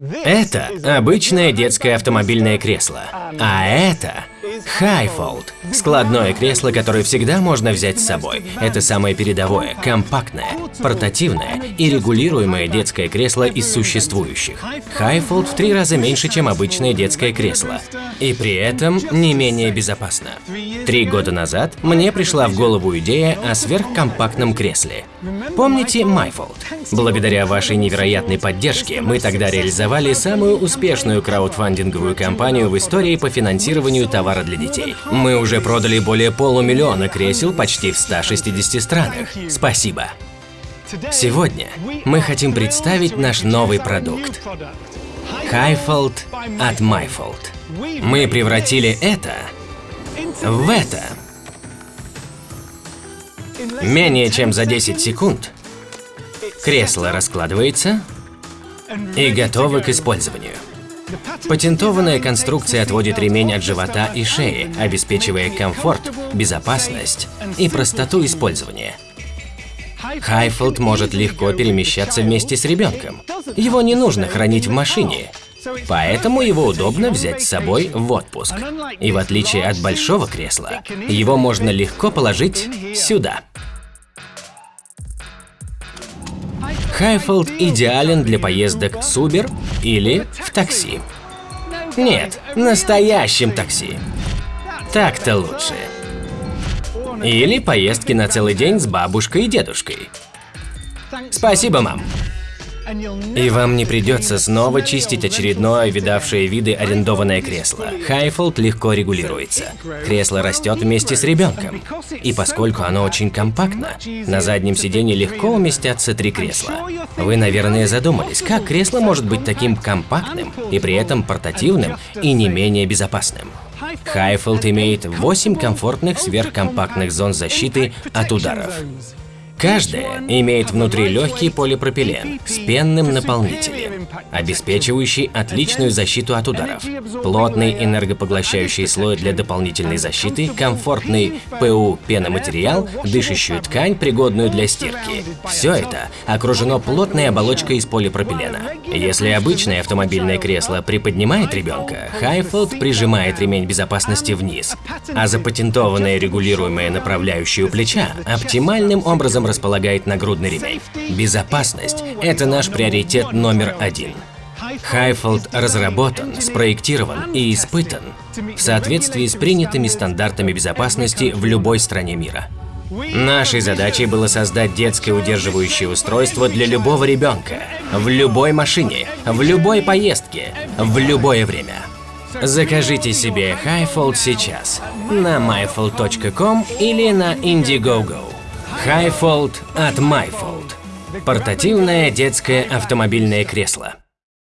Это обычное детское автомобильное кресло, а это Highfold – складное кресло, которое всегда можно взять с собой. Это самое передовое, компактное, портативное и регулируемое детское кресло из существующих. Highfold в три раза меньше, чем обычное детское кресло, и при этом не менее безопасно. Три года назад мне пришла в голову идея о сверхкомпактном кресле. Помните MyFold? Благодаря вашей невероятной поддержке мы тогда реализовали самую успешную краудфандинговую кампанию в истории по финансированию товара для детей. Мы уже продали более полумиллиона кресел почти в 160 странах. Спасибо! Сегодня мы хотим представить наш новый продукт – Highfold от MyFold. Мы превратили это в это. Менее чем за 10 секунд кресло раскладывается и готово к использованию. Патентованная конструкция отводит ремень от живота и шеи, обеспечивая комфорт, безопасность и простоту использования. Хайфилд может легко перемещаться вместе с ребенком. Его не нужно хранить в машине, поэтому его удобно взять с собой в отпуск. И в отличие от большого кресла, его можно легко положить сюда. Hifold идеален для поездок с Uber или в такси. Нет, настоящем такси. Так-то лучше. Или поездки на целый день с бабушкой и дедушкой. Спасибо, мам. И вам не придется снова чистить очередное видавшее виды арендованное кресло. Hifold легко регулируется. Кресло растет вместе с ребенком. И поскольку оно очень компактно, на заднем сиденье легко уместятся три кресла. Вы, наверное, задумались, как кресло может быть таким компактным и при этом портативным и не менее безопасным. Хайфолд имеет 8 комфортных сверхкомпактных зон защиты от ударов. Каждая имеет внутри легкий полипропилен с пенным наполнителем, обеспечивающий отличную защиту от ударов, плотный энергопоглощающий слой для дополнительной защиты, комфортный ПУ пеноматериал, дышащую ткань, пригодную для стирки. Все это окружено плотной оболочкой из полипропилена. Если обычное автомобильное кресло приподнимает ребенка, Highfield прижимает ремень безопасности вниз, а запатентованное регулируемое направляющее у плеча оптимальным образом располагает нагрудный ремень. Безопасность – это наш приоритет номер один. Хайфолд разработан, спроектирован и испытан в соответствии с принятыми стандартами безопасности в любой стране мира. Нашей задачей было создать детское удерживающее устройство для любого ребенка, в любой машине, в любой поездке, в любое время. Закажите себе Highfold сейчас на myfold.com или на Indiegogo. Highfold от MyFold. Портативное детское автомобильное кресло.